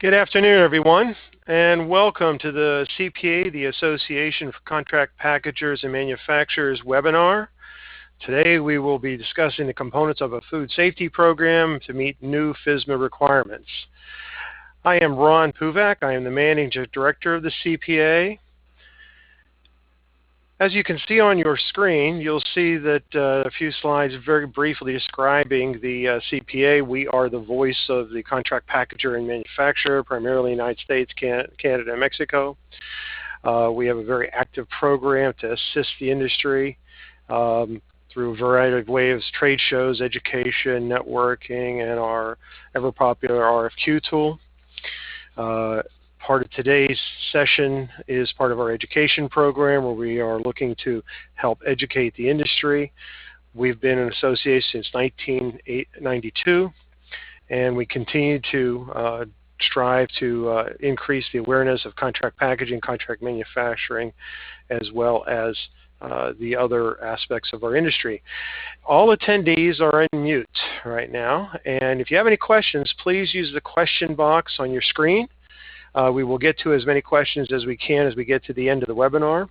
Good afternoon, everyone, and welcome to the CPA, the Association for Contract Packagers and Manufacturers webinar. Today we will be discussing the components of a food safety program to meet new FSMA requirements. I am Ron Puvak. I am the Managing Director of the CPA. As you can see on your screen, you'll see that uh, a few slides very briefly describing the uh, CPA. We are the voice of the contract packager and manufacturer, primarily United States, Can Canada, and Mexico. Uh, we have a very active program to assist the industry um, through a variety of ways, trade shows, education, networking, and our ever popular RFQ tool. Part of today's session is part of our education program where we are looking to help educate the industry. We've been an association since 1992 and we continue to uh, strive to uh, increase the awareness of contract packaging, contract manufacturing, as well as uh, the other aspects of our industry. All attendees are in mute right now, and if you have any questions, please use the question box on your screen. Uh, we will get to as many questions as we can as we get to the end of the webinar.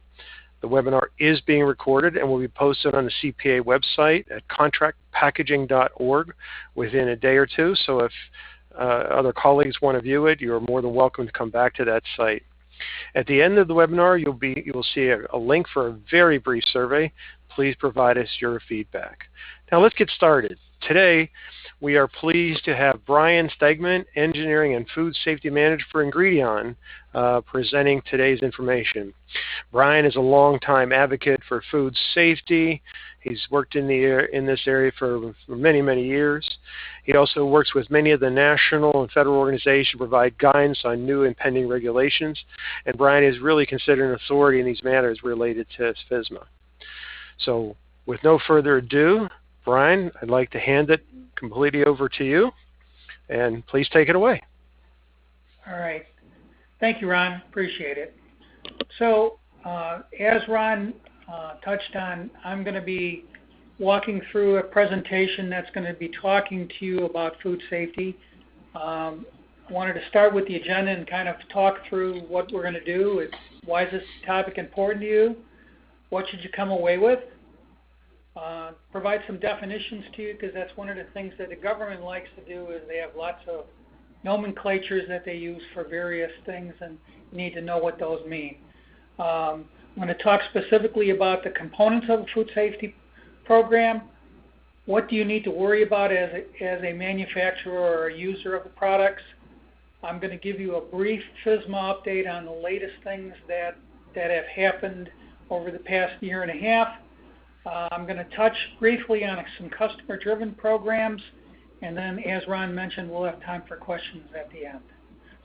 The webinar is being recorded and will be posted on the CPA website at contractpackaging.org within a day or two. So if uh, other colleagues want to view it, you are more than welcome to come back to that site. At the end of the webinar, you'll be you will see a, a link for a very brief survey. Please provide us your feedback. Now let's get started. Today, we are pleased to have Brian Stegman, Engineering and Food Safety Manager for Ingredion, uh, presenting today's information. Brian is a longtime advocate for food safety. He's worked in, the, in this area for, for many, many years. He also works with many of the national and federal organizations to provide guidance on new and pending regulations. And Brian is really considered an authority in these matters related to FSMA. So with no further ado, Brian, I'd like to hand it completely over to you, and please take it away. All right. Thank you, Ron. Appreciate it. So, uh, as Ron uh, touched on, I'm going to be walking through a presentation that's going to be talking to you about food safety. Um, I wanted to start with the agenda and kind of talk through what we're going to do. Why is this topic important to you? What should you come away with? Uh, provide some definitions to you because that's one of the things that the government likes to do is they have lots of nomenclatures that they use for various things and you need to know what those mean. Um, I'm going to talk specifically about the components of a food safety program. What do you need to worry about as a, as a manufacturer or a user of the products? I'm going to give you a brief FSMA update on the latest things that, that have happened over the past year and a half. Uh, I'm going to touch briefly on some customer-driven programs, and then, as Ron mentioned, we'll have time for questions at the end.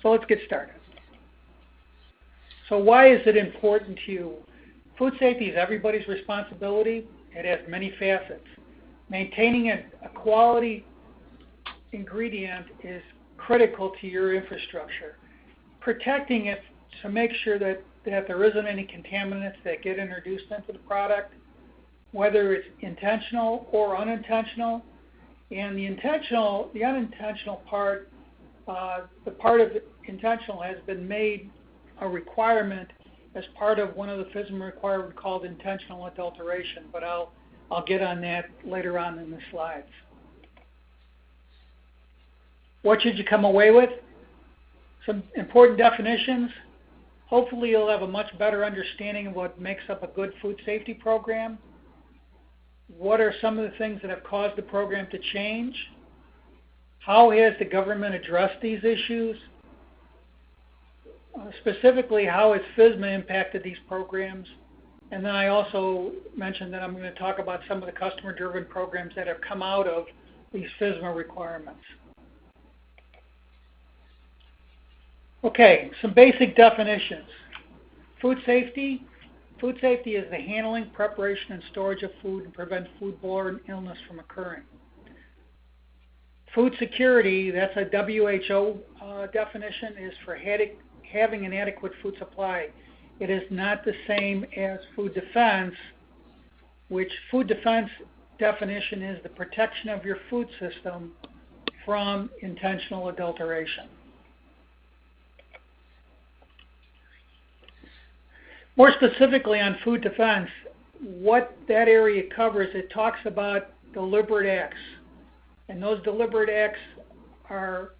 So let's get started. So why is it important to you? Food safety is everybody's responsibility. It has many facets. Maintaining a, a quality ingredient is critical to your infrastructure. Protecting it to make sure that, that there isn't any contaminants that get introduced into the product whether it's intentional or unintentional. And the intentional, the unintentional part, uh, the part of intentional has been made a requirement as part of one of the FSMA requirements called intentional adulteration, but I'll, I'll get on that later on in the slides. What should you come away with? Some important definitions. Hopefully you'll have a much better understanding of what makes up a good food safety program what are some of the things that have caused the program to change? How has the government addressed these issues? Uh, specifically, how has FSMA impacted these programs? And then I also mentioned that I'm going to talk about some of the customer-driven programs that have come out of these FSMA requirements. Okay, some basic definitions. Food safety Food safety is the handling, preparation, and storage of food and prevent foodborne illness from occurring. Food security, that's a WHO uh, definition, is for having an adequate food supply. It is not the same as food defense, which food defense definition is the protection of your food system from intentional adulteration. More specifically on food defense, what that area covers, it talks about deliberate acts. And those deliberate acts are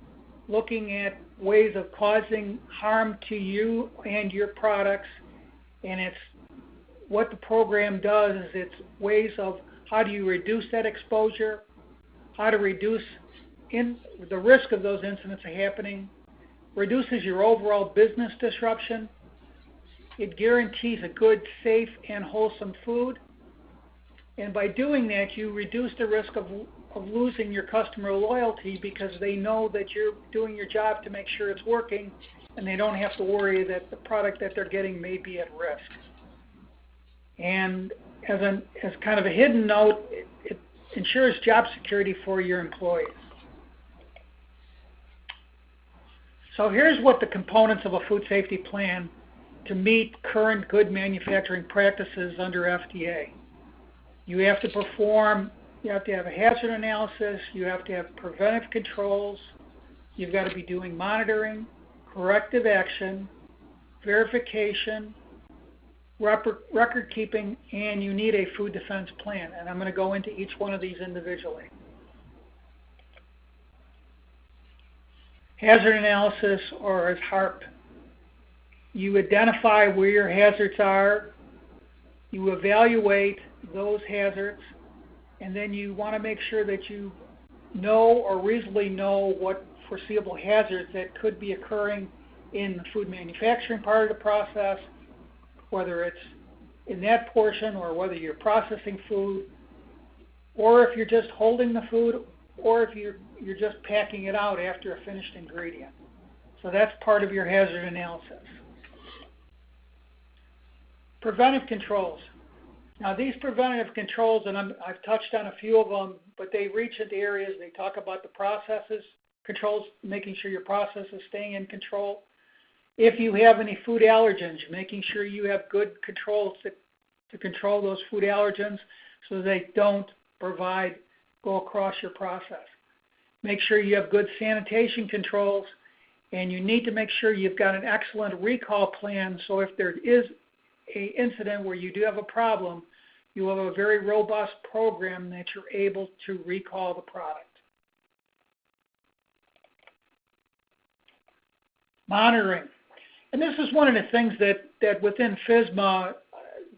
looking at ways of causing harm to you and your products. And it's what the program does is it's ways of how do you reduce that exposure, how to reduce in the risk of those incidents happening, reduces your overall business disruption. It guarantees a good, safe, and wholesome food. And by doing that, you reduce the risk of, of losing your customer loyalty because they know that you're doing your job to make sure it's working and they don't have to worry that the product that they're getting may be at risk. And as, an, as kind of a hidden note, it, it ensures job security for your employees. So here's what the components of a food safety plan to meet current good manufacturing practices under FDA. You have to perform, you have to have a hazard analysis, you have to have preventive controls, you've got to be doing monitoring, corrective action, verification, record keeping, and you need a food defense plan. And I'm going to go into each one of these individually. Hazard analysis, or as HARP, you identify where your hazards are, you evaluate those hazards, and then you want to make sure that you know or reasonably know what foreseeable hazards that could be occurring in the food manufacturing part of the process, whether it's in that portion or whether you're processing food, or if you're just holding the food, or if you're, you're just packing it out after a finished ingredient. So that's part of your hazard analysis. Preventive controls. Now these preventive controls, and i have touched on a few of them, but they reach into areas, they talk about the processes, controls, making sure your process is staying in control. If you have any food allergens, making sure you have good controls to, to control those food allergens so they don't provide, go across your process. Make sure you have good sanitation controls and you need to make sure you've got an excellent recall plan so if there is a incident where you do have a problem, you have a very robust program that you're able to recall the product. Monitoring. And this is one of the things that, that within FSMA uh,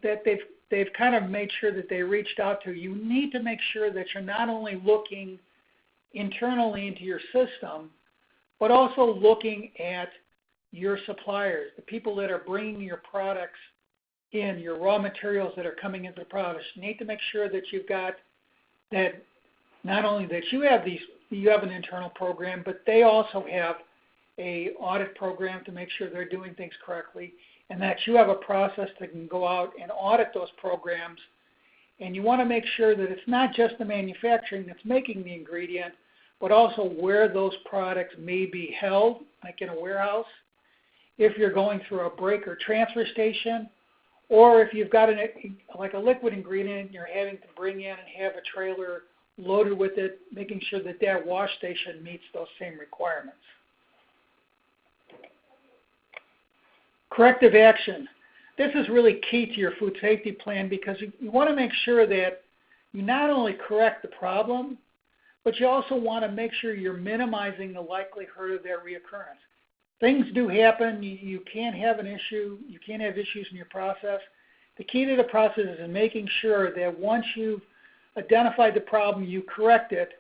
that they've they've kind of made sure that they reached out to. You need to make sure that you're not only looking internally into your system, but also looking at your suppliers, the people that are bringing your products in, your raw materials that are coming into the products. You need to make sure that you've got that not only that you have these you have an internal program, but they also have a audit program to make sure they're doing things correctly and that you have a process that can go out and audit those programs and you want to make sure that it's not just the manufacturing that's making the ingredient but also where those products may be held like in a warehouse if you're going through a break or transfer station or if you've got an, like a liquid ingredient you're having to bring in and have a trailer loaded with it, making sure that that wash station meets those same requirements. Corrective action. This is really key to your food safety plan because you, you want to make sure that you not only correct the problem, but you also want to make sure you're minimizing the likelihood of their reoccurrence. Things do happen. You, you can't have an issue. You can't have issues in your process. The key to the process is in making sure that once you've identified the problem, you correct it.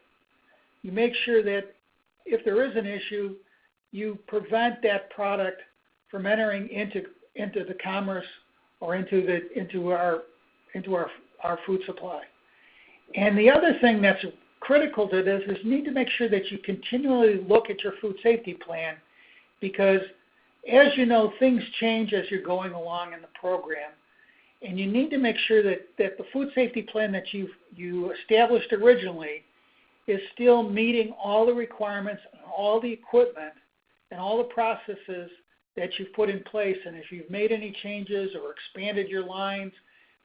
You make sure that if there is an issue, you prevent that product from entering into into the commerce or into the into our into our our food supply. And the other thing that's critical to this is you need to make sure that you continually look at your food safety plan because as you know things change as you're going along in the program and you need to make sure that, that the food safety plan that you you established originally is still meeting all the requirements and all the equipment and all the processes that you've put in place, and if you've made any changes or expanded your lines,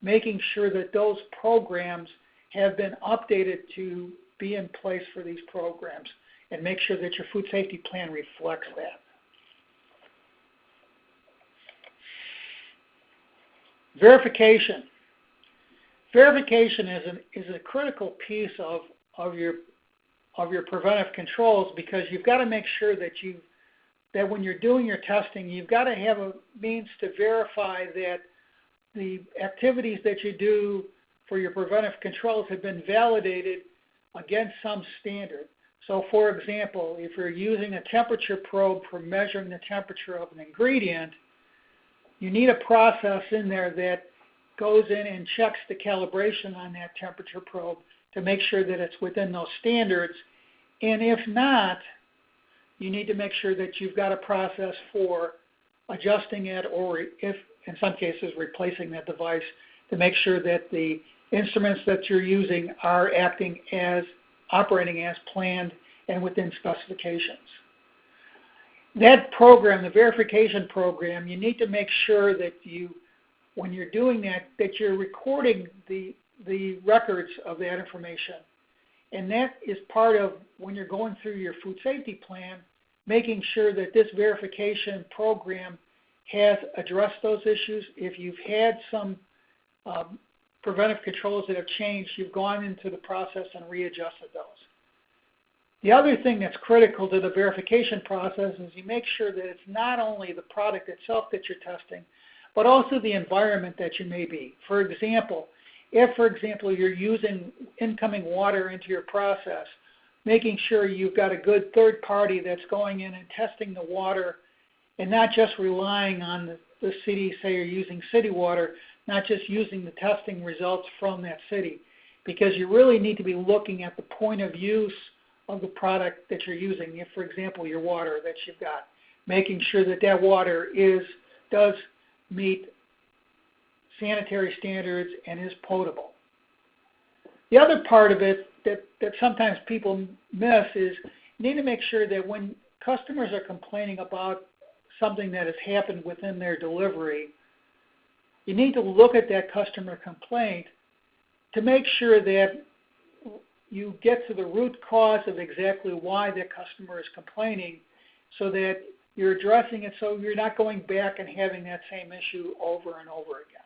making sure that those programs have been updated to be in place for these programs, and make sure that your food safety plan reflects that. Verification. Verification is, an, is a critical piece of, of, your, of your preventive controls because you've got to make sure that you that when you're doing your testing, you've got to have a means to verify that the activities that you do for your preventive controls have been validated against some standard. So for example, if you're using a temperature probe for measuring the temperature of an ingredient, you need a process in there that goes in and checks the calibration on that temperature probe to make sure that it's within those standards. And if not, you need to make sure that you've got a process for adjusting it or if in some cases replacing that device to make sure that the instruments that you're using are acting as operating as planned and within specifications. That program, the verification program, you need to make sure that you, when you're doing that, that you're recording the, the records of that information. And that is part of when you're going through your food safety plan, making sure that this verification program has addressed those issues. If you've had some um, preventive controls that have changed, you've gone into the process and readjusted those. The other thing that's critical to the verification process is you make sure that it's not only the product itself that you're testing, but also the environment that you may be. For example, if, for example, you're using incoming water into your process, making sure you've got a good third party that's going in and testing the water and not just relying on the, city, say you're using city water, not just using the testing results from that city. Because you really need to be looking at the point of use of the product that you're using. If, for example, your water that you've got, making sure that that water is does meet sanitary standards and is potable. The other part of it that, that sometimes people miss is you need to make sure that when customers are complaining about something that has happened within their delivery, you need to look at that customer complaint to make sure that you get to the root cause of exactly why that customer is complaining so that you're addressing it so you're not going back and having that same issue over and over again.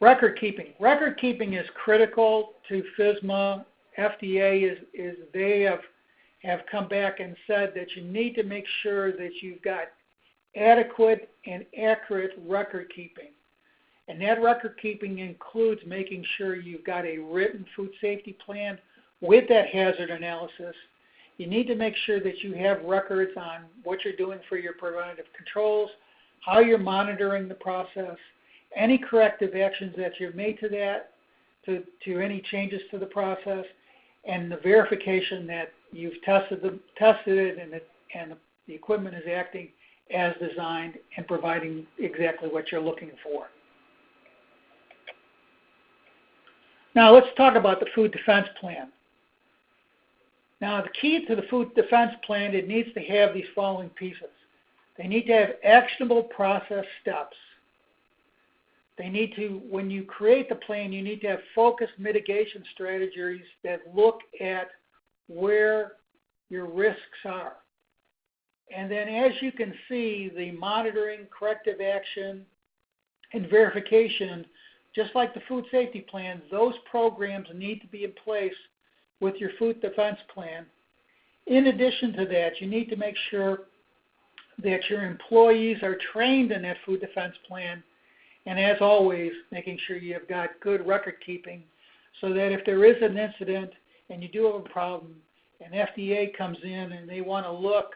Record keeping. Record keeping is critical to FSMA. FDA is, is they have have come back and said that you need to make sure that you've got adequate and accurate record keeping. And that record keeping includes making sure you've got a written food safety plan with that hazard analysis. You need to make sure that you have records on what you're doing for your preventative controls, how you're monitoring the process, any corrective actions that you've made to that, to, to any changes to the process, and the verification that you've tested, the, tested it and, it and the equipment is acting as designed and providing exactly what you're looking for. Now let's talk about the food defense plan. Now the key to the food defense plan, it needs to have these following pieces. They need to have actionable process steps they need to, when you create the plan, you need to have focused mitigation strategies that look at where your risks are. And then as you can see, the monitoring, corrective action, and verification, just like the food safety plan, those programs need to be in place with your food defense plan. In addition to that, you need to make sure that your employees are trained in that food defense plan and as always, making sure you've got good record keeping so that if there is an incident and you do have a problem, and FDA comes in and they want to look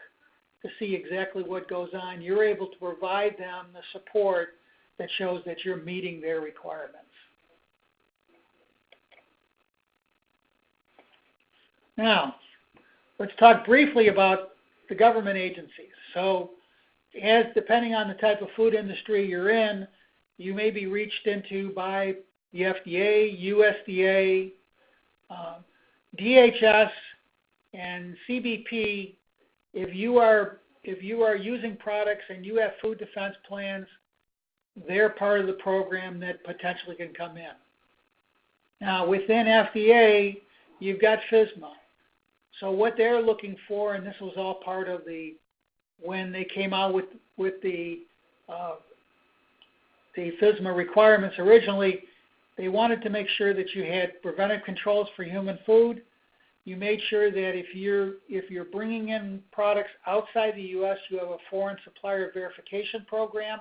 to see exactly what goes on, you're able to provide them the support that shows that you're meeting their requirements. Now, let's talk briefly about the government agencies. So, as depending on the type of food industry you're in, you may be reached into by the FDA, USDA, uh, DHS, and CBP. If you are if you are using products and you have food defense plans, they're part of the program that potentially can come in. Now, within FDA, you've got FSMA. So what they're looking for, and this was all part of the when they came out with with the uh, the FSMA requirements originally, they wanted to make sure that you had preventive controls for human food. You made sure that if you're if you're bringing in products outside the U.S., you have a foreign supplier verification program.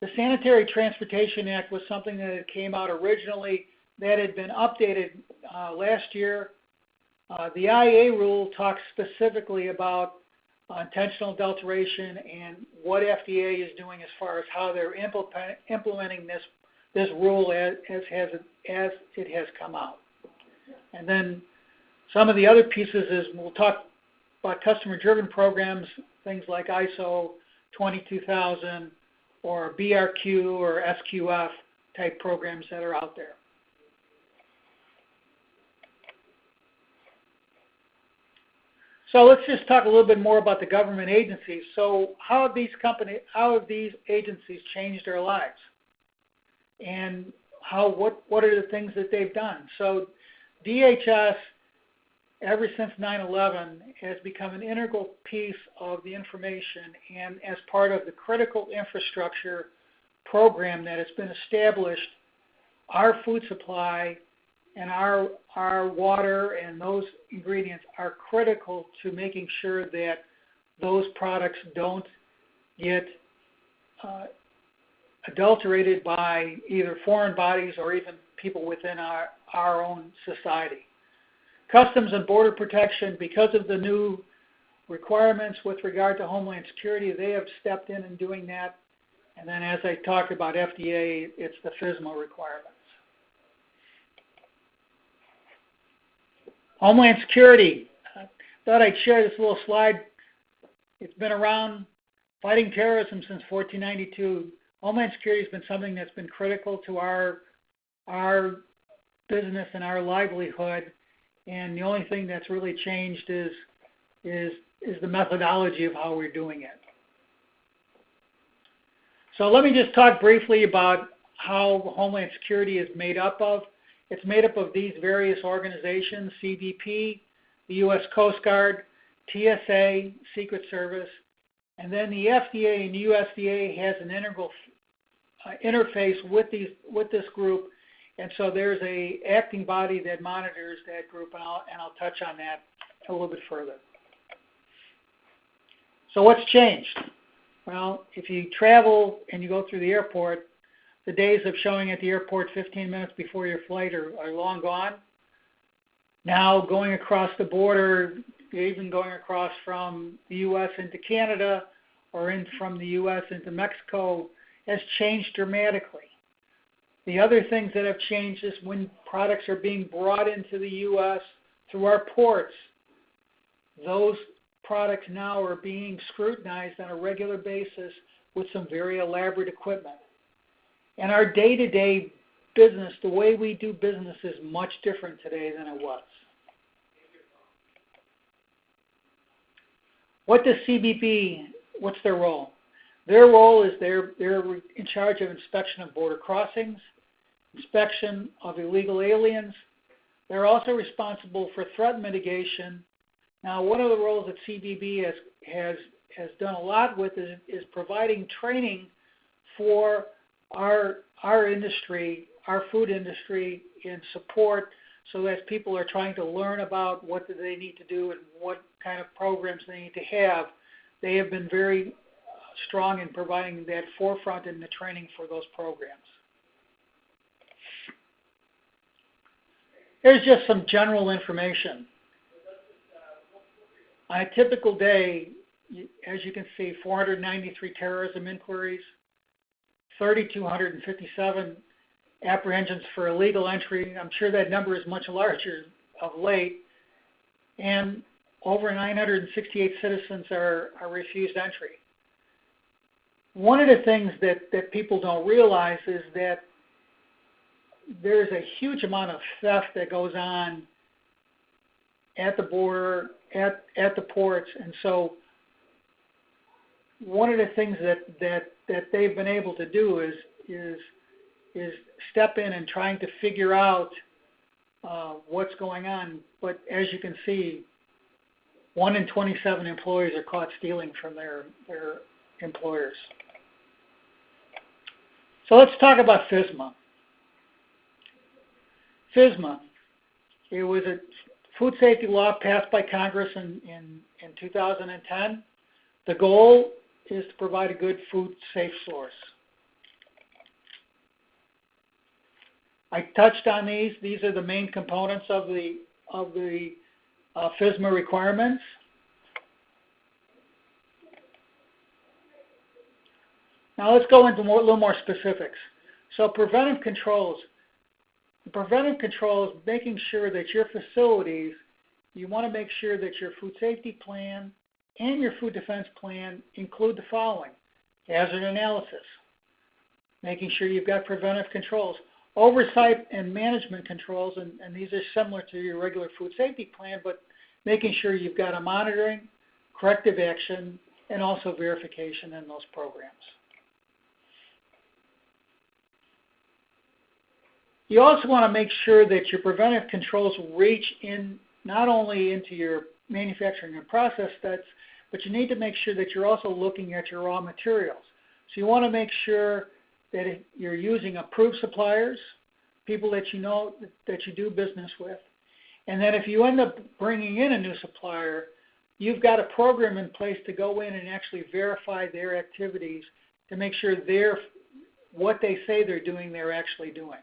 The Sanitary Transportation Act was something that came out originally that had been updated uh, last year. Uh, the IAA rule talks specifically about uh, intentional adulteration and what FDA is doing as far as how they're implementing this this rule as, as has as it has come out. And then some of the other pieces is we'll talk about customer-driven programs, things like ISO 22000 or BRC or SQF type programs that are out there. So let's just talk a little bit more about the government agencies. So how have these company, how have these agencies changed their lives? And how what what are the things that they've done? So DHS ever since 9/11 has become an integral piece of the information and as part of the critical infrastructure program that has been established, our food supply and our our water and those ingredients are critical to making sure that those products don't get uh, adulterated by either foreign bodies or even people within our, our own society. Customs and Border Protection, because of the new requirements with regard to Homeland Security, they have stepped in in doing that. And then as I talked about FDA, it's the FSMA requirements. Homeland Security. I thought I'd share this little slide. It's been around fighting terrorism since 1492. Homeland Security has been something that's been critical to our our business and our livelihood and the only thing that's really changed is is is the methodology of how we're doing it. So let me just talk briefly about how Homeland Security is made up of. It's made up of these various organizations, CBP, the U.S. Coast Guard, TSA, Secret Service, and then the FDA and the USDA has an integral uh, interface with these with this group and so there's a acting body that monitors that group, and I'll, and I'll touch on that a little bit further. So what's changed? Well, if you travel and you go through the airport, the days of showing at the airport 15 minutes before your flight are, are long gone. Now going across the border, even going across from the U.S. into Canada or in from the U.S. into Mexico has changed dramatically. The other things that have changed is when products are being brought into the U.S. through our ports, those products now are being scrutinized on a regular basis with some very elaborate equipment. And our day to day business, the way we do business, is much different today than it was. What does CBP, what's their role? Their role is they're, they're in charge of inspection of border crossings, inspection of illegal aliens. They're also responsible for threat mitigation. Now, one of the roles that CBP has, has, has done a lot with is, is providing training for our, our industry, our food industry, in support so that people are trying to learn about what do they need to do and what kind of programs they need to have. They have been very uh, strong in providing that forefront in the training for those programs. Here's just some general information. On a typical day, as you can see, 493 terrorism inquiries, 3,257 apprehensions for illegal entry. I'm sure that number is much larger of late. And over 968 citizens are, are refused entry. One of the things that, that people don't realize is that there's a huge amount of theft that goes on at the border, at at the ports, and so one of the things that that that they've been able to do is is is step in and trying to figure out uh, what's going on. But as you can see, one in 27 employees are caught stealing from their, their employers. So let's talk about FSMA. FSMA, it was a food safety law passed by Congress in, in, in 2010. The goal is to provide a good food safe source. I touched on these. These are the main components of the of the uh, FSMA requirements. Now let's go into more, a little more specifics. So preventive controls. Preventive controls, making sure that your facilities, you want to make sure that your food safety plan and your food defense plan include the following. Hazard analysis, making sure you've got preventive controls. Oversight and management controls, and, and these are similar to your regular food safety plan, but making sure you've got a monitoring, corrective action, and also verification in those programs. You also want to make sure that your preventive controls reach in not only into your manufacturing and process steps, but you need to make sure that you're also looking at your raw materials. So you want to make sure that you're using approved suppliers, people that you know that you do business with, and then if you end up bringing in a new supplier, you've got a program in place to go in and actually verify their activities to make sure they're what they say they're doing, they're actually doing.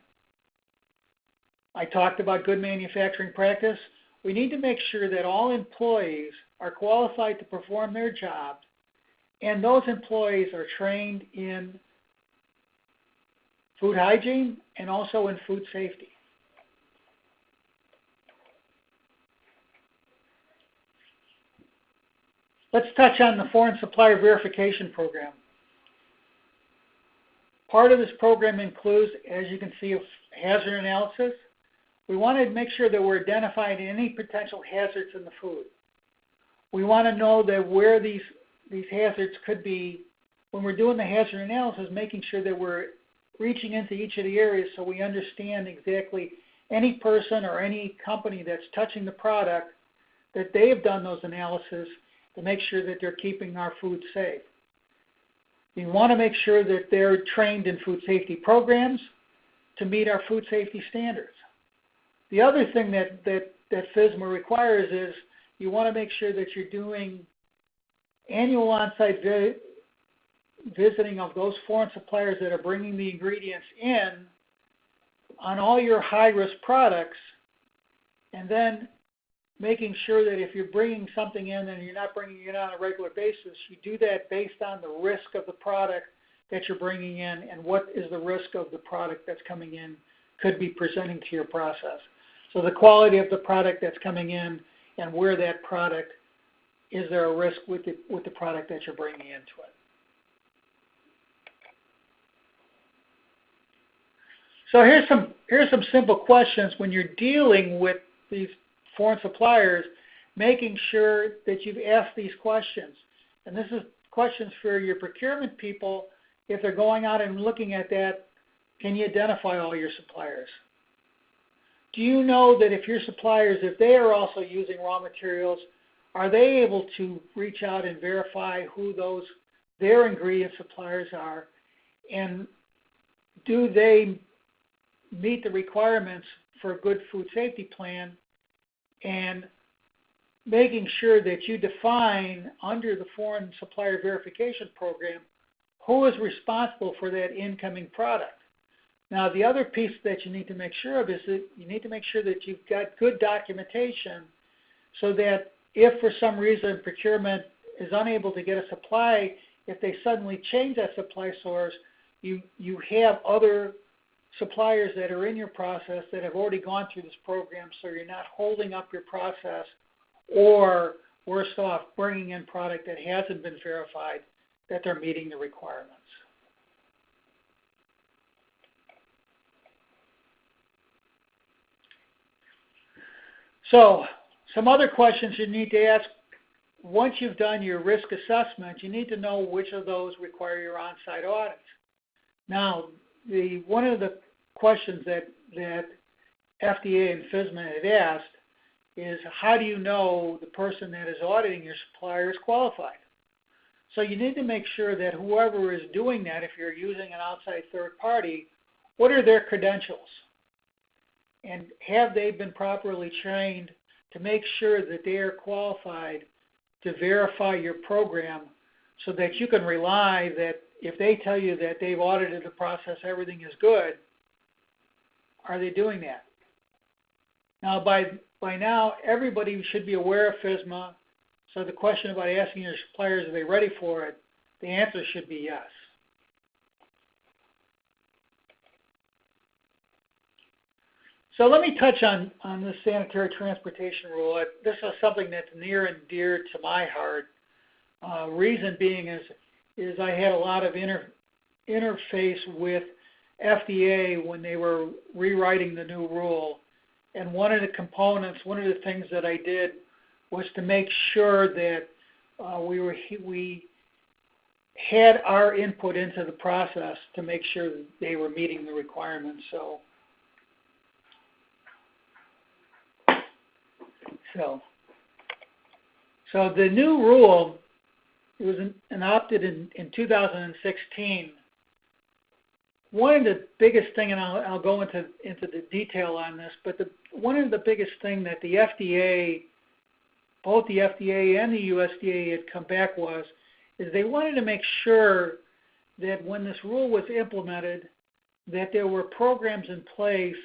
I talked about good manufacturing practice. We need to make sure that all employees are qualified to perform their jobs and those employees are trained in food hygiene and also in food safety. Let's touch on the Foreign Supplier Verification Program. Part of this program includes, as you can see, hazard analysis, we want to make sure that we're identifying any potential hazards in the food. We want to know that where these, these hazards could be, when we're doing the hazard analysis, making sure that we're reaching into each of the areas so we understand exactly any person or any company that's touching the product, that they have done those analyses to make sure that they're keeping our food safe. We want to make sure that they're trained in food safety programs to meet our food safety standards. The other thing that, that, that FSMA requires is you want to make sure that you're doing annual on-site vi visiting of those foreign suppliers that are bringing the ingredients in on all your high-risk products, and then making sure that if you're bringing something in and you're not bringing it on a regular basis, you do that based on the risk of the product that you're bringing in and what is the risk of the product that's coming in could be presenting to your process. So the quality of the product that's coming in and where that product, is there a risk with the, with the product that you're bringing into it. So here's some, here's some simple questions when you're dealing with these foreign suppliers, making sure that you've asked these questions. And this is questions for your procurement people. If they're going out and looking at that, can you identify all your suppliers? Do you know that if your suppliers, if they are also using raw materials, are they able to reach out and verify who those their ingredient suppliers are, and do they meet the requirements for a good food safety plan, and making sure that you define under the foreign supplier verification program who is responsible for that incoming product. Now, the other piece that you need to make sure of is that you need to make sure that you've got good documentation so that if for some reason procurement is unable to get a supply, if they suddenly change that supply source, you, you have other suppliers that are in your process that have already gone through this program so you're not holding up your process or worse off bringing in product that hasn't been verified that they're meeting the requirements. So some other questions you need to ask once you've done your risk assessment, you need to know which of those require your on-site audits. Now, the one of the questions that that FDA and FSMA had asked is how do you know the person that is auditing your supplier is qualified? So you need to make sure that whoever is doing that, if you're using an outside third party, what are their credentials? And have they been properly trained to make sure that they are qualified to verify your program so that you can rely that if they tell you that they've audited the process, everything is good, are they doing that? Now, by, by now, everybody should be aware of FSMA, so the question about asking your suppliers, are they ready for it, the answer should be yes. So let me touch on, on the sanitary transportation rule. This is something that's near and dear to my heart. Uh, reason being is, is I had a lot of inter, interface with FDA when they were rewriting the new rule. And one of the components, one of the things that I did was to make sure that uh, we were we had our input into the process to make sure that they were meeting the requirements. So, so, so the new rule it was adopted in, in 2016. One of the biggest thing, and I'll, I'll go into into the detail on this, but the one of the biggest thing that the FDA both the FDA and the USDA had come back was is they wanted to make sure that when this rule was implemented, that there were programs in place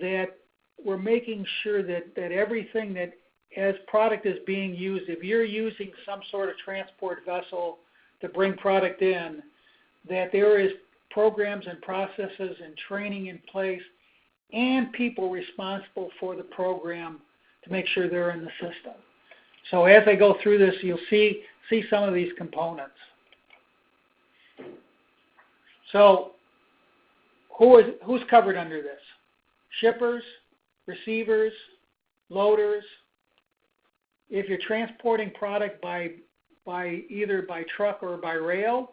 that were making sure that, that everything that as product is being used, if you're using some sort of transport vessel to bring product in, that there is programs and processes and training in place and people responsible for the program to make sure they're in the system. So as I go through this, you'll see, see some of these components. So who is, who's covered under this? Shippers, receivers, loaders. If you're transporting product by, by either by truck or by rail.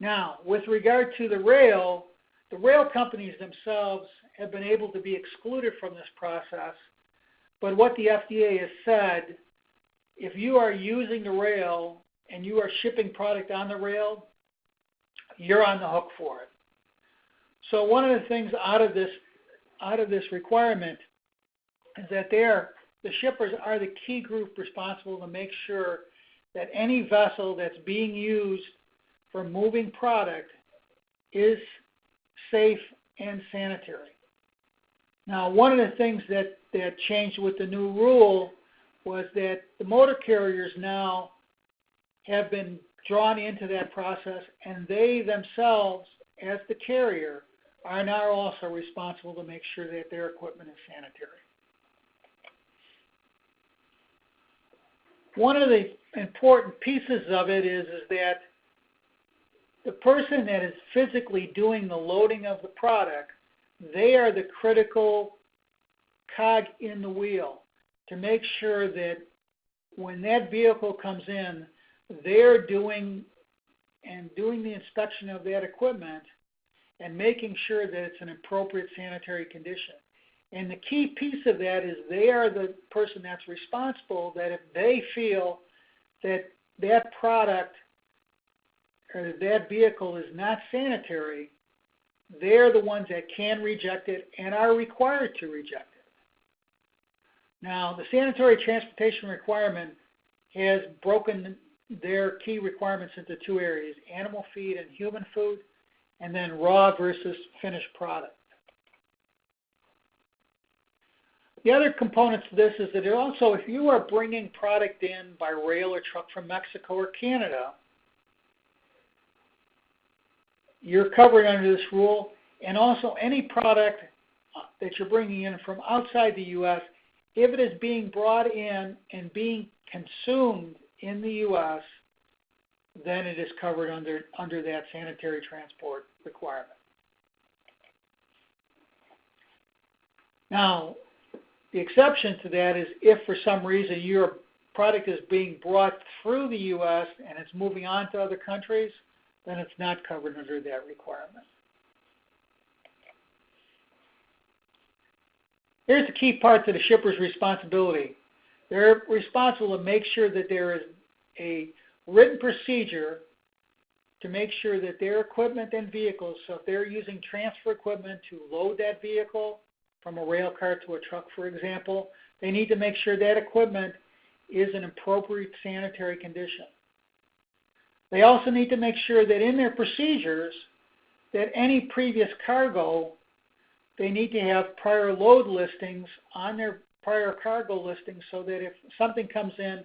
Now, with regard to the rail, the rail companies themselves have been able to be excluded from this process. But what the FDA has said, if you are using the rail and you are shipping product on the rail, you're on the hook for it. So one of the things out of this out of this requirement is that they're, the shippers are the key group responsible to make sure that any vessel that's being used for moving product is safe and sanitary. Now, one of the things that, that changed with the new rule was that the motor carriers now have been drawn into that process, and they themselves, as the carrier, are now also responsible to make sure that their equipment is sanitary. One of the important pieces of it is, is that the person that is physically doing the loading of the product, they are the critical cog in the wheel to make sure that when that vehicle comes in, they're doing and doing the inspection of that equipment and making sure that it's an appropriate sanitary condition. And the key piece of that is they are the person that's responsible that if they feel that that product or that vehicle is not sanitary, they're the ones that can reject it and are required to reject it. Now, the sanitary transportation requirement has broken their key requirements into two areas, animal feed and human food, and then raw versus finished product. The other component to this is that also if you are bringing product in by rail or truck from Mexico or Canada, you're covered under this rule. And also any product that you're bringing in from outside the U.S., if it is being brought in and being consumed in the U.S., then it is covered under, under that sanitary transport requirement. Now, the exception to that is if for some reason your product is being brought through the U.S. and it's moving on to other countries, then it's not covered under that requirement. Here's the key part to the shipper's responsibility. They're responsible to make sure that there is a written procedure to make sure that their equipment and vehicles, so if they're using transfer equipment to load that vehicle from a rail car to a truck, for example, they need to make sure that equipment is in appropriate sanitary condition. They also need to make sure that in their procedures that any previous cargo, they need to have prior load listings on their prior cargo listings so that if something comes in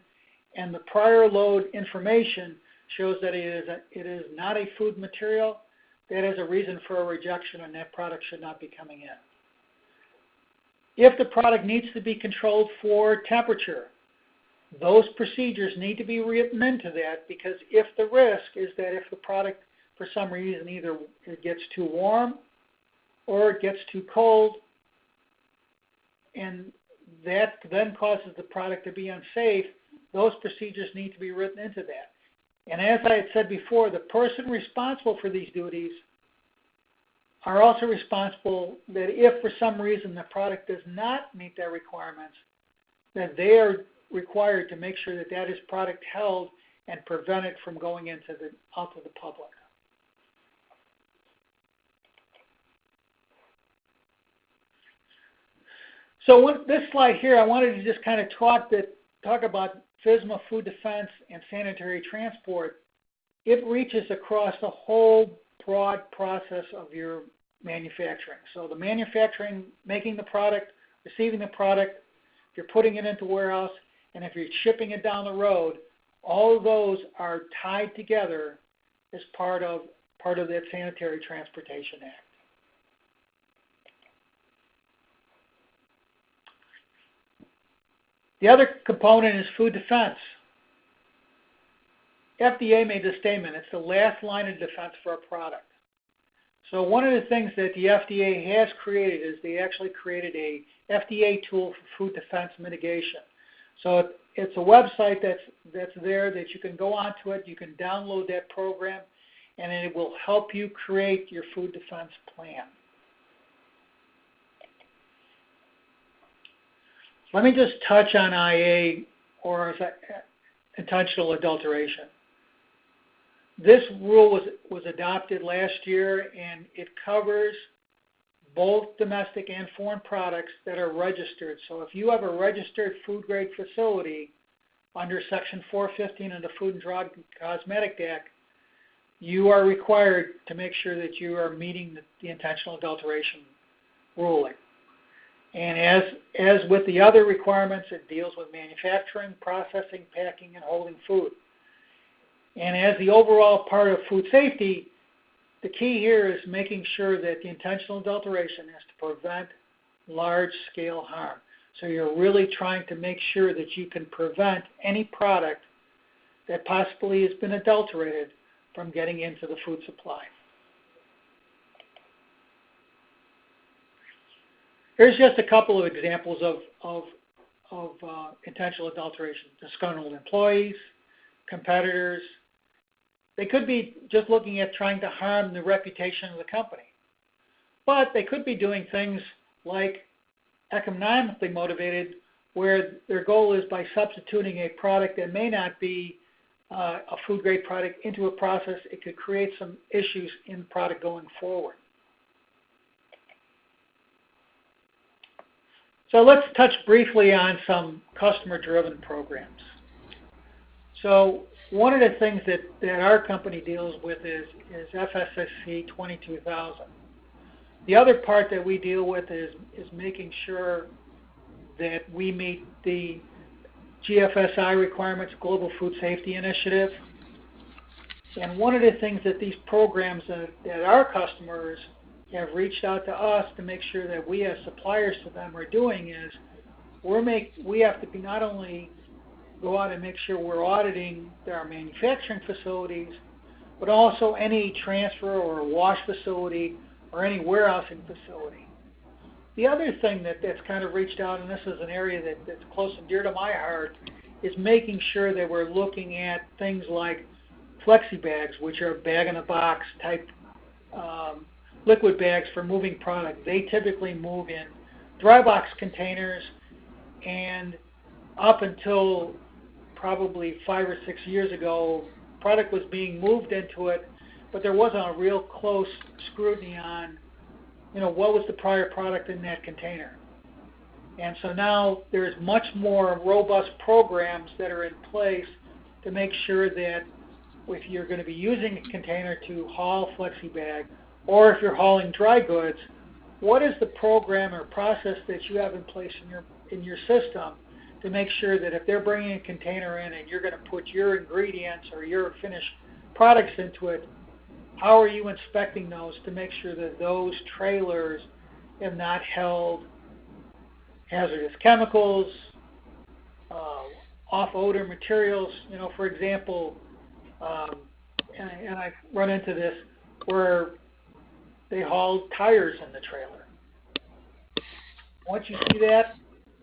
and the prior load information shows that it is, a, it is not a food material, that is a reason for a rejection and that product should not be coming in. If the product needs to be controlled for temperature, those procedures need to be written into that because if the risk is that if the product for some reason either it gets too warm or it gets too cold and that then causes the product to be unsafe, those procedures need to be written into that. And as I had said before, the person responsible for these duties are also responsible that if for some reason the product does not meet their requirements, that they are required to make sure that that is product held and prevent it from going into the out to the public. So with this slide here, I wanted to just kind of talk that talk about FSMA food defense and sanitary transport. It reaches across the whole broad process of your manufacturing. So the manufacturing, making the product, receiving the product, if you're putting it into warehouse, and if you're shipping it down the road, all those are tied together as part of part of that Sanitary Transportation Act. The other component is food defense. FDA made the statement, it's the last line of defense for a product. So one of the things that the FDA has created is they actually created a FDA tool for food defense mitigation. So it's a website that's that's there that you can go onto it, you can download that program, and it will help you create your food defense plan. Let me just touch on IA or intentional adulteration. This rule was, was adopted last year and it covers both domestic and foreign products that are registered. So if you have a registered food grade facility under Section 415 of the Food and Drug Cosmetic Act, you are required to make sure that you are meeting the, the intentional adulteration ruling. And as, as with the other requirements, it deals with manufacturing, processing, packing, and holding food. And as the overall part of food safety, the key here is making sure that the intentional adulteration is to prevent large-scale harm. So you're really trying to make sure that you can prevent any product that possibly has been adulterated from getting into the food supply. Here's just a couple of examples of, of, of uh, intentional adulteration. Disgruntled employees, competitors. They could be just looking at trying to harm the reputation of the company. But they could be doing things like economically motivated, where their goal is by substituting a product that may not be uh, a food grade product into a process, it could create some issues in the product going forward. So let's touch briefly on some customer-driven programs. So one of the things that, that our company deals with is, is FSSC 22000. The other part that we deal with is, is making sure that we meet the GFSI requirements, Global Food Safety Initiative. And one of the things that these programs that, that our customers have reached out to us to make sure that we as suppliers to them are doing is we're make we have to be not only go out and make sure we're auditing our manufacturing facilities, but also any transfer or wash facility or any warehousing facility. The other thing that, that's kind of reached out, and this is an area that, that's close and dear to my heart, is making sure that we're looking at things like flexi bags, which are bag in a box type um, liquid bags for moving product. They typically move in dry box containers, and up until probably five or six years ago, product was being moved into it, but there wasn't a real close scrutiny on, you know, what was the prior product in that container. And so now there's much more robust programs that are in place to make sure that if you're going to be using a container to haul FlexiBag, or if you're hauling dry goods, what is the program or process that you have in place in your in your system to make sure that if they're bringing a container in and you're going to put your ingredients or your finished products into it, how are you inspecting those to make sure that those trailers have not held hazardous chemicals, uh, off odor materials? You know, for example, um, and, and I run into this where they haul tires in the trailer. Once you see that,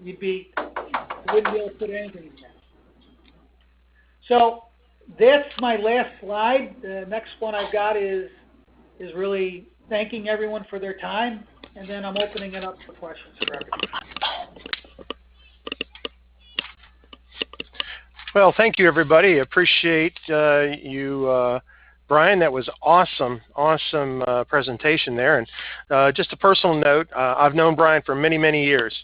you'd be you wouldn't be able to put anything in there. So that's my last slide. The next one I've got is is really thanking everyone for their time, and then I'm opening it up for questions for everyone. Well, thank you, everybody. Appreciate uh, you, uh, Brian. That was awesome, awesome uh, presentation there. And uh, just a personal note, uh, I've known Brian for many, many years.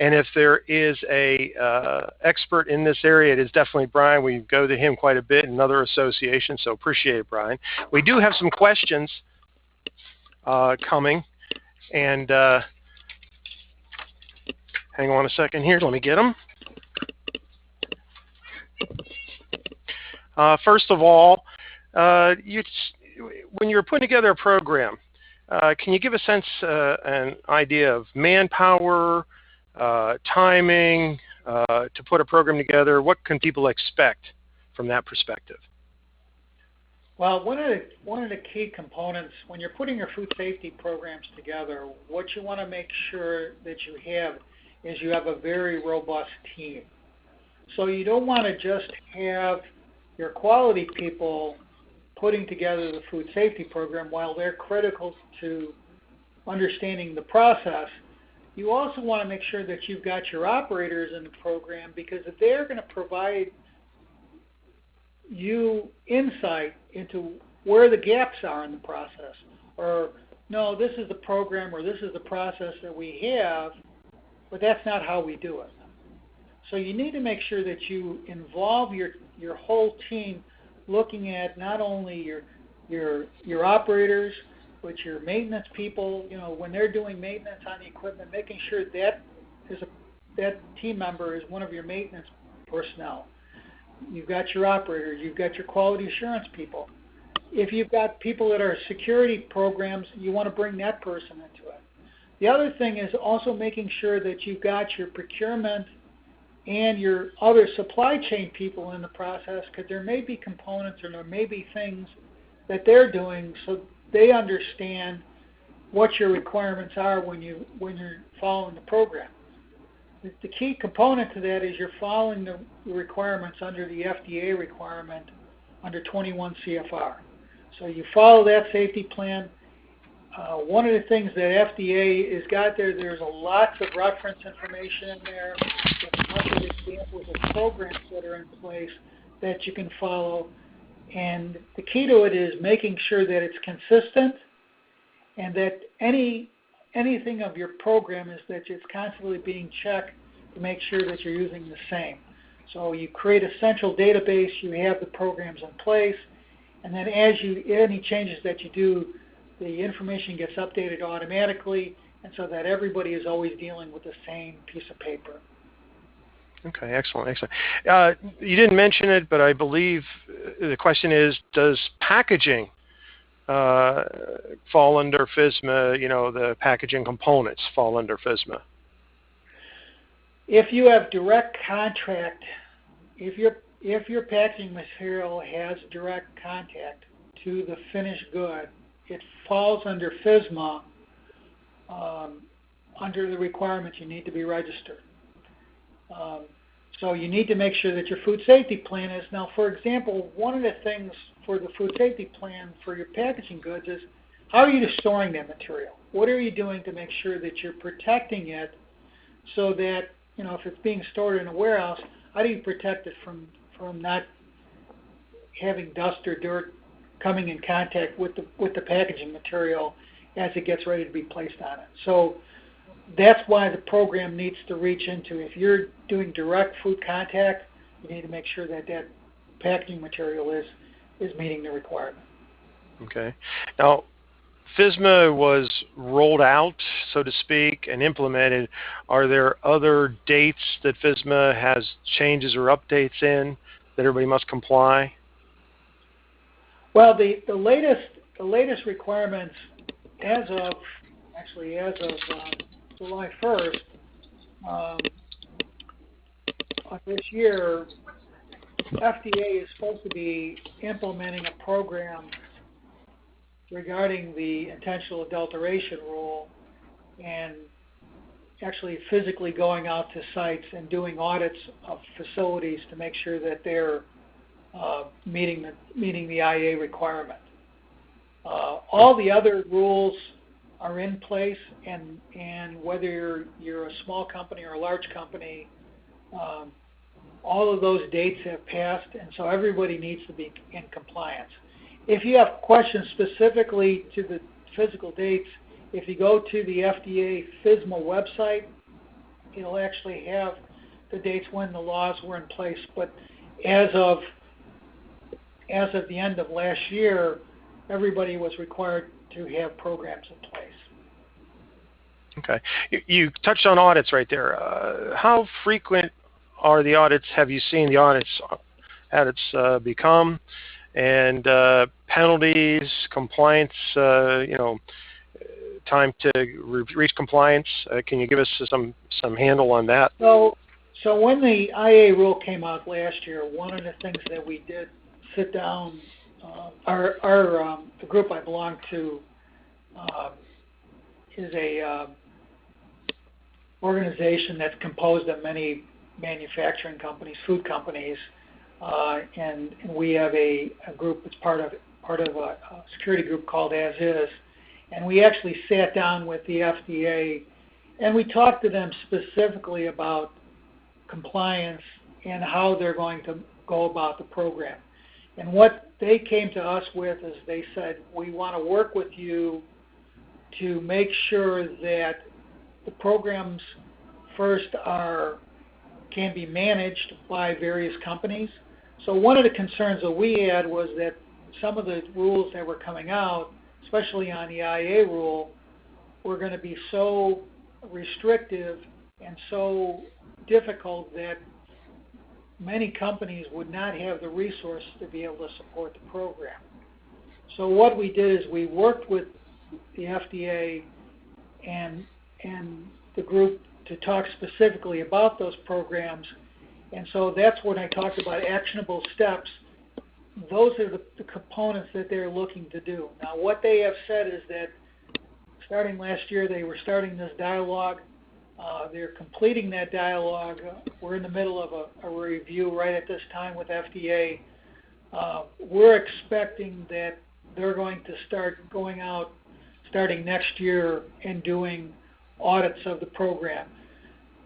And if there is a uh, expert in this area, it is definitely Brian. We go to him quite a bit in other associations, so appreciate it, Brian. We do have some questions coming. And hang on a second here. Let me get them. Uh, first of all, uh, you, when you're putting together a program, uh, can you give a sense, uh, an idea of manpower, uh, timing uh, to put a program together? What can people expect from that perspective? Well, one of the one of the key components when you're putting your food safety programs together, what you want to make sure that you have is you have a very robust team. So you don't want to just have your quality people putting together the food safety program while they're critical to understanding the process. You also want to make sure that you've got your operators in the program because if they're going to provide you insight into where the gaps are in the process or no, this is the program or this is the process that we have, but that's not how we do it. So you need to make sure that you involve your, your whole team looking at not only your, your, your operators, but your maintenance people, you know, when they're doing maintenance on the equipment, making sure that is a, that team member is one of your maintenance personnel. You've got your operators, you've got your quality assurance people. If you've got people that are security programs, you want to bring that person into it. The other thing is also making sure that you've got your procurement and your other supply chain people in the process because there may be components or there may be things that they're doing so they understand what your requirements are when you when you're following the program. The, the key component to that is you're following the requirements under the FDA requirement under 21 CFR. So you follow that safety plan. Uh, one of the things that FDA has got there, there's a lots of reference information in there lots of examples of programs that are in place that you can follow. And the key to it is making sure that it's consistent and that any anything of your program is that it's constantly being checked to make sure that you're using the same. So you create a central database, you have the programs in place, and then as you any changes that you do, the information gets updated automatically, and so that everybody is always dealing with the same piece of paper. Okay, excellent, excellent. Uh, you didn't mention it, but I believe uh, the question is, does packaging uh, fall under FSMA, you know, the packaging components fall under FSMA? If you have direct contract, if your if your packaging material has direct contact to the finished good, it falls under FSMA um, under the requirements you need to be registered. Um, so you need to make sure that your food safety plan is now. For example, one of the things for the food safety plan for your packaging goods is how are you storing that material? What are you doing to make sure that you're protecting it so that you know if it's being stored in a warehouse, how do you protect it from from not having dust or dirt coming in contact with the with the packaging material as it gets ready to be placed on it. So that's why the program needs to reach into if you're doing direct food contact, you need to make sure that that packaging material is is meeting the requirement. Okay. Now, FSMA was rolled out, so to speak, and implemented. Are there other dates that FSMA has changes or updates in that everybody must comply? Well, the, the latest the latest requirements as of actually as of uh, July 1st um, of this year, FDA is supposed to be implementing a program regarding the intentional adulteration rule and actually physically going out to sites and doing audits of facilities to make sure that they're uh, meeting the meeting the IA requirement. Uh, all the other rules are in place, and and whether you're you're a small company or a large company, um, all of those dates have passed, and so everybody needs to be in compliance. If you have questions specifically to the physical dates, if you go to the FDA FSMA website, it'll actually have the dates when the laws were in place. But as of as of the end of last year, everybody was required to have programs in place. Okay. You, touched on audits right there. Uh, how frequent are the audits? Have you seen the audits audits uh, become? And uh, penalties, compliance, uh, you know, time to re- reach compliance. Uh, can you give us some some handle on that? So, so when the IA rule came out last year, one of the things that we did sit down uh, our our um, the group I belong to uh, is a uh, organization that's composed of many manufacturing companies, food companies, uh, and, and we have a, a group that's part of part of a, a security group called ASIS, and we actually sat down with the FDA and we talked to them specifically about compliance and how they're going to go about the program. And what they came to us with is they said, we want to work with you to make sure that the programs first are can be managed by various companies. So one of the concerns that we had was that some of the rules that were coming out, especially on the IA rule, were going to be so restrictive and so difficult that many companies would not have the resources to be able to support the program. So what we did is we worked with the FDA and and the group to talk specifically about those programs. And so that's when I talked about actionable steps. Those are the, the components that they're looking to do. Now, what they have said is that starting last year, they were starting this dialogue uh, they're completing that dialogue. We're in the middle of a, review right at this time with FDA. Uh, we're expecting that they're going to start going out starting next year and doing audits of the program.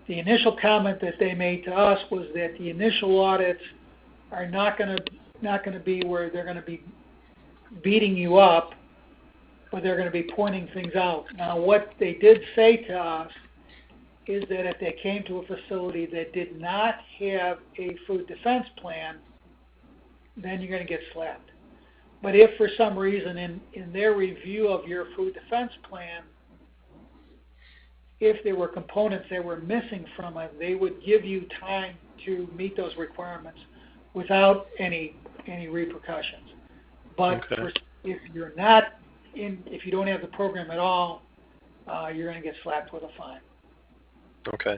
The initial comment that they made to us was that the initial audits are not going to not going to be where they're going to be beating you up, but they're going to be pointing things out. Now, what they did say to us is that if they came to a facility that did not have a food defense plan, then you're going to get slapped. But if for some reason in, in their review of your food defense plan, if there were components that were missing from it, they would give you time to meet those requirements without any any repercussions. But okay. for, if you're not in, if you don't have the program at all, uh, you're going to get slapped with a fine. Okay.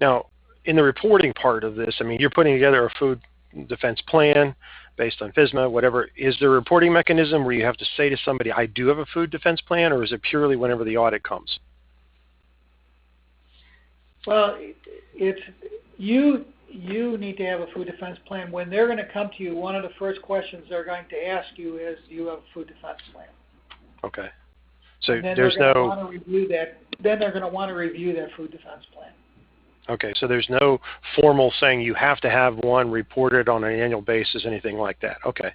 Now, in the reporting part of this, I mean, you're putting together a food defense plan based on FSMA, whatever. Is there a reporting mechanism where you have to say to somebody, I do have a food defense plan, or is it purely whenever the audit comes? Well, it's you. You need to have a food defense plan. When they're going to come to you, one of the first questions they're going to ask you is, "Do you have a food defense plan?" Okay. So there's no. To review that. Then they're going to want to review their food defense plan. Okay, so there's no formal saying you have to have one reported on an annual basis, anything like that. Okay,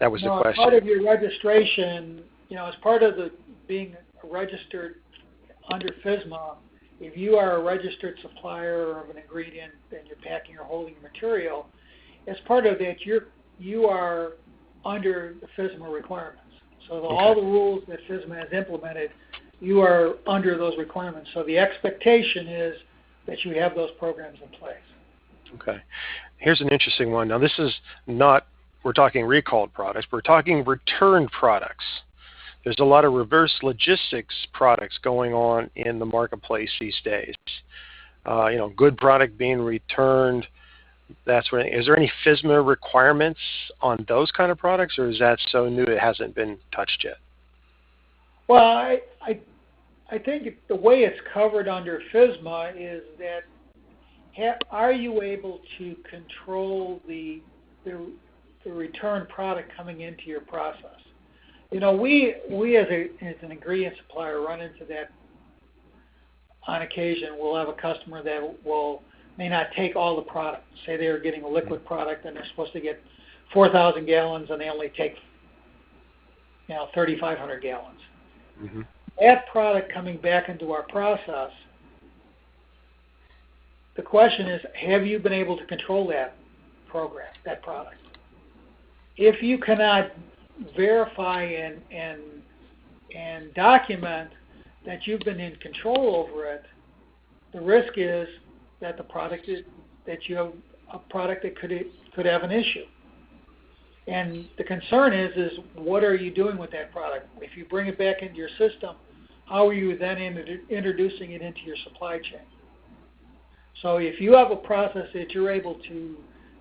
that was no, the question. As part of your registration, you know, as part of the being registered under FSMA, if you are a registered supplier of an ingredient and you're packing or holding material, as part of that, you're you are under the FSMA requirements. So the, okay. all the rules that FSMA has implemented, you are under those requirements. So the expectation is that you have those programs in place. Okay. Here's an interesting one. Now, this is not, we're talking recalled products, we're talking returned products. There's a lot of reverse logistics products going on in the marketplace these days. Uh, you know, good product being returned. That's when. Is there any FSMA requirements on those kind of products, or is that so new it hasn't been touched yet? Well, I, I I think the way it's covered under FSMA is that ha, are you able to control the, the, the return product coming into your process? You know, we we as a as an ingredient supplier run into that on occasion. We'll have a customer that will may not take all the product. Say they're getting a liquid product and they're supposed to get 4,000 gallons and they only take you know 3,500 gallons. Mm-hmm that product coming back into our process, the question is, have you been able to control that program, that product? If you cannot verify and, and, and document that you've been in control over it, the risk is that the product is, that you have a product that could could have an issue. And the concern is, is what are you doing with that product? If you bring it back into your system, how are you then introducing it into your supply chain? So if you have a process that you're able to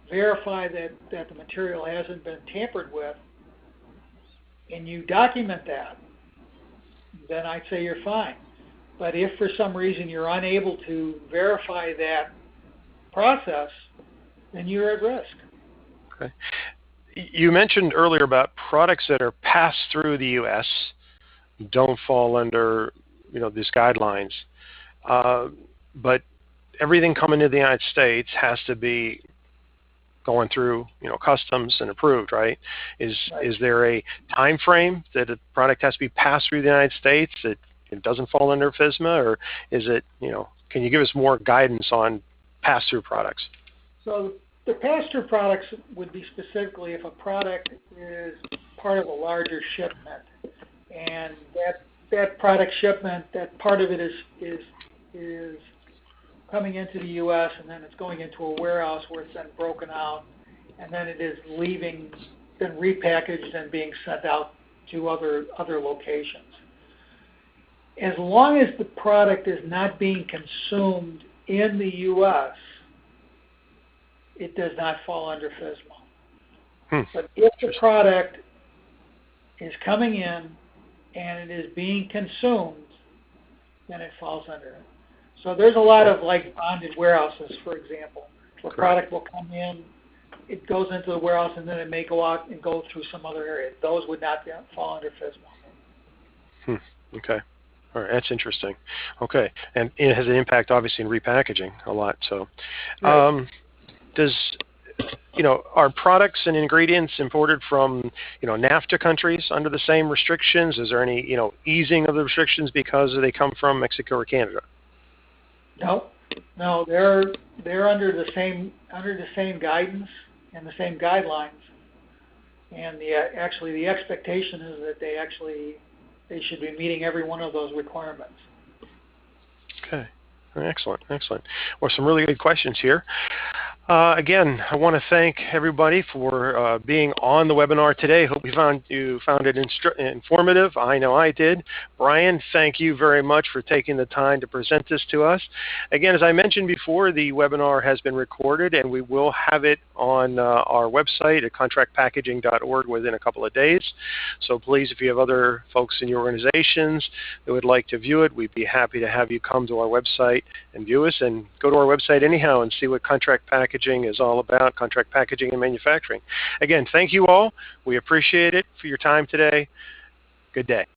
verify that, that the material hasn't been tampered with, and you document that, then I'd say you're fine. But if for some reason you're unable to verify that process, then you're at risk. Okay. You mentioned earlier about products that are passed through the U.S. don't fall under you know these guidelines, uh, but everything coming to the United States has to be going through you know customs and approved, right? Is right. is there a time frame that a product has to be passed through the United States that it doesn't fall under FSMA, or is it you know? Can you give us more guidance on pass-through products? So the pass-through products would be specifically if a product is part of a larger shipment, and that that product shipment, that part of it is is is coming into the U.S. and then it's going into a warehouse where it's then broken out, and then it is leaving, then repackaged and being sent out to other other locations. As long as the product is not being consumed in the U.S., it does not fall under FSMA. Hmm. But if the product is coming in and it is being consumed, then it falls under it. So there's a lot of like bonded warehouses, for example, where Correct. product will come in, it goes into the warehouse, and then it may go out and go through some other area. Those would not be, fall under FSMA. Hmm. Okay. All right, that's interesting. Okay, and it has an impact, obviously, in repackaging a lot. So, right. um, does you know, are products and ingredients imported from, you know, NAFTA countries under the same restrictions? Is there any, you know, easing of the restrictions because they come from Mexico or Canada? No, no, they're they're under the same under the same guidance and the same guidelines, and the actually the expectation is that they actually they should be meeting every one of those requirements. Okay, excellent, excellent. Well, some really good questions here. Uh, again, I want to thank everybody for uh, being on the webinar today. Hope you found you found it informative. I know I did. Brian, thank you very much for taking the time to present this to us. Again, as I mentioned before, the webinar has been recorded and we will have it on uh, our website at contractpackaging.org within a couple of days. So please, if you have other folks in your organizations that would like to view it, we'd be happy to have you come to our website and view us and go to our website anyhow and see what Contract Packaging packaging is all about, contract packaging and manufacturing. Again, thank you all. We appreciate it for your time today. Good day.